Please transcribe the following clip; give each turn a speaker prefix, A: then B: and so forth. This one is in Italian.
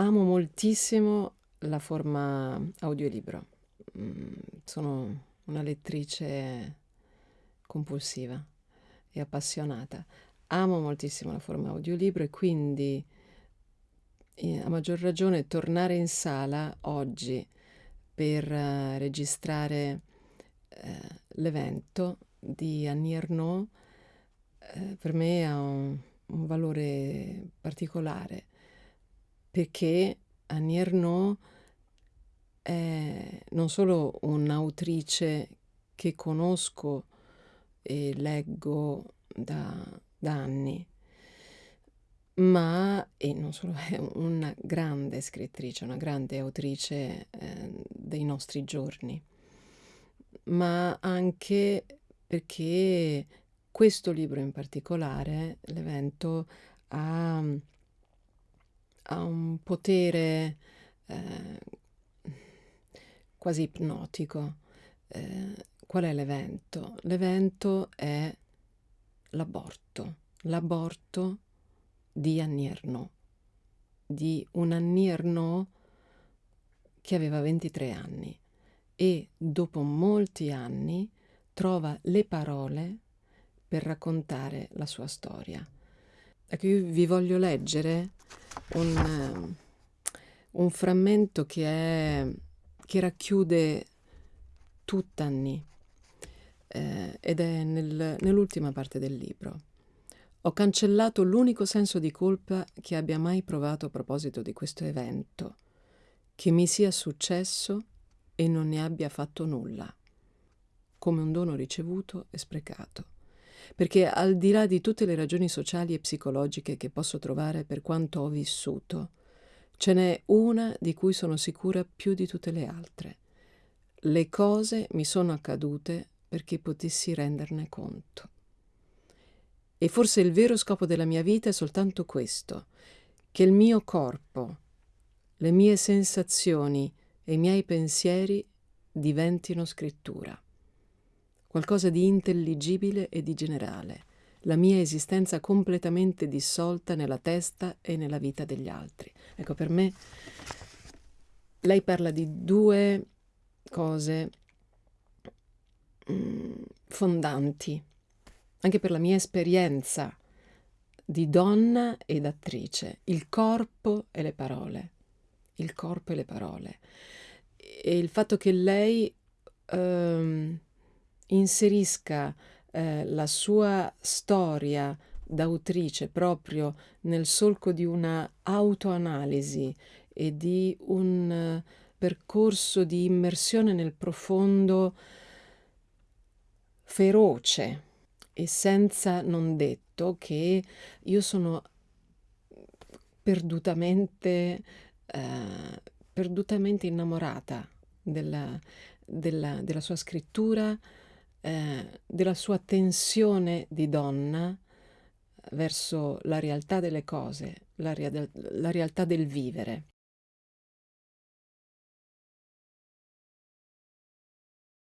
A: amo moltissimo la forma audiolibro. Mm, sono una lettrice compulsiva e appassionata. Amo moltissimo la forma audiolibro e quindi a maggior ragione tornare in sala oggi per uh, registrare uh, l'evento di Annie Ernaux uh, per me ha un, un, valore particolare perché Annie Ernaux è non solo un'autrice che conosco e leggo da, da anni, ma, e non solo, è una grande scrittrice, una grande autrice eh, dei nostri giorni, ma anche perché questo libro in particolare, l'evento, ha, ha un potere eh, quasi ipnotico. Eh, qual è l'evento? L'evento è l'aborto. L'aborto di Annie di un Annie che aveva 23 anni e dopo molti anni trova le parole per raccontare la sua storia. Ecco, io vi voglio leggere un, un frammento che, è, che racchiude tutta Annie eh, ed è nel, nell'ultima parte del libro. Ho cancellato l'unico senso di colpa che abbia mai provato a proposito di questo evento, che mi sia successo e non ne abbia fatto nulla, come un dono ricevuto e sprecato. Perché al di là di tutte le ragioni sociali e psicologiche che posso trovare per quanto ho vissuto, ce n'è una di cui sono sicura più di tutte le altre. Le cose mi sono accadute perché potessi renderne conto. E forse il vero scopo della mia vita è soltanto questo, che il mio corpo, le mie sensazioni e i miei pensieri diventino scrittura, qualcosa di intelligibile e di generale, la mia esistenza completamente dissolta nella testa e nella vita degli altri. Ecco, per me lei parla di due cose mm, fondanti anche per la mia esperienza di donna ed attrice, il corpo e le parole, il corpo e le parole. E il fatto che lei ehm, inserisca eh, la sua storia d'autrice proprio nel solco di una autoanalisi e di un uh, percorso di immersione nel profondo feroce e senza non detto che io sono perdutamente, eh, perdutamente innamorata della, della, della sua scrittura, eh, della sua tensione di donna verso la realtà delle cose, la, rea la realtà del vivere.